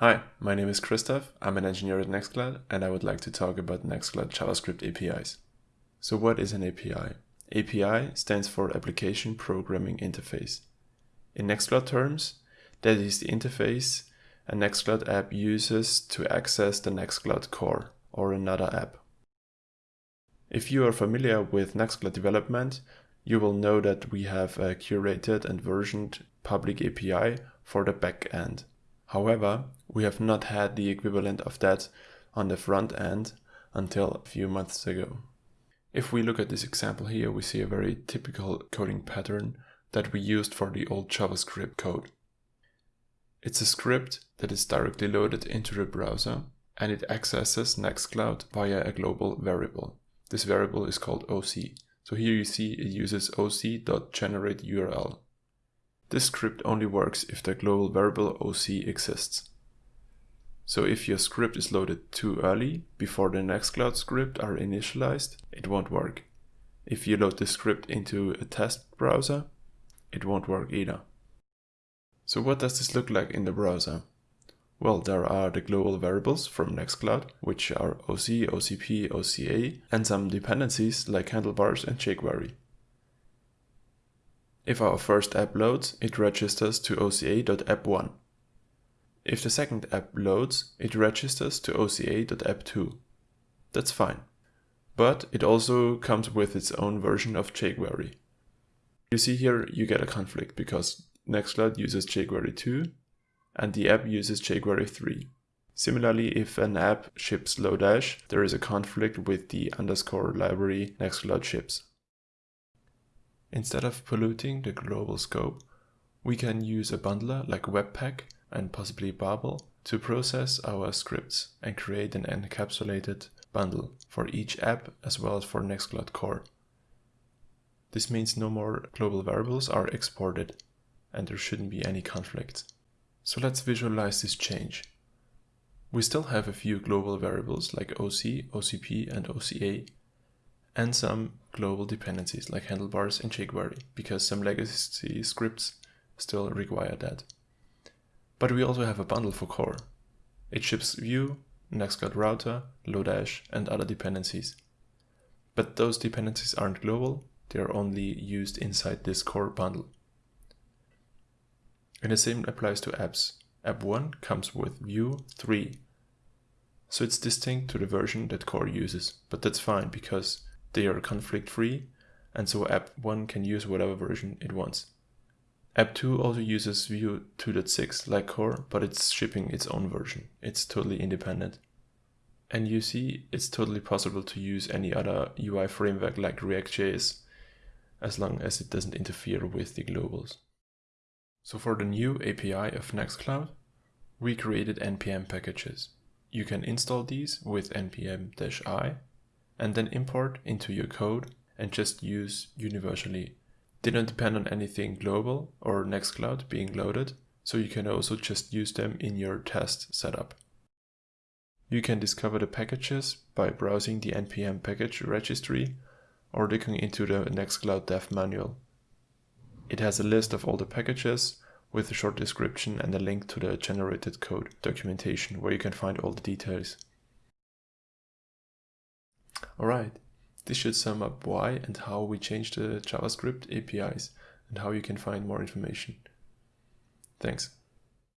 Hi, my name is Christoph, I'm an engineer at Nextcloud and I would like to talk about Nextcloud JavaScript APIs. So what is an API? API stands for Application Programming Interface. In Nextcloud terms, that is the interface a Nextcloud app uses to access the Nextcloud core or another app. If you are familiar with Nextcloud development, you will know that we have a curated and versioned public API for the backend. However, we have not had the equivalent of that on the front end until a few months ago. If we look at this example here, we see a very typical coding pattern that we used for the old JavaScript code. It's a script that is directly loaded into the browser and it accesses Nextcloud via a global variable. This variable is called OC. So here you see it uses oc.generateURL. This script only works if the global variable OC exists. So if your script is loaded too early, before the Nextcloud script are initialized, it won't work. If you load the script into a test browser, it won't work either. So what does this look like in the browser? Well, there are the global variables from Nextcloud, which are OC, OCP, OCA, and some dependencies like handlebars and jQuery. If our first app loads, it registers to oca.app1. If the second app loads, it registers to oca.app2. That's fine. But it also comes with its own version of jQuery. You see here you get a conflict because Nextcloud uses jQuery 2 and the app uses jQuery 3. Similarly, if an app ships Lodash, there is a conflict with the underscore library Nextcloud ships. Instead of polluting the global scope, we can use a bundler like Webpack and possibly Babel to process our scripts and create an encapsulated bundle for each app as well as for Nextcloud Core. This means no more global variables are exported and there shouldn't be any conflicts. So let's visualize this change. We still have a few global variables like OC, OCP and OCA and some global dependencies like handlebars and jQuery because some legacy scripts still require that. But we also have a bundle for core. It ships Vue, Nextcloud Router, Lodash, and other dependencies. But those dependencies aren't global, they are only used inside this core bundle. And the same applies to apps. App 1 comes with Vue 3. So it's distinct to the version that core uses, but that's fine because they are conflict free and so app 1 can use whatever version it wants. App 2 also uses Vue 2.6 like core, but it's shipping its own version. It's totally independent. And you see, it's totally possible to use any other UI framework like React.js as long as it doesn't interfere with the globals. So for the new API of Nextcloud, we created npm packages. You can install these with npm-i and then import into your code and just use universally don't depend on anything global or Nextcloud being loaded, so you can also just use them in your test setup. You can discover the packages by browsing the npm package registry or digging into the Nextcloud dev manual. It has a list of all the packages with a short description and a link to the generated code documentation where you can find all the details. Alright, this should sum up why and how we changed the JavaScript APIs and how you can find more information. Thanks.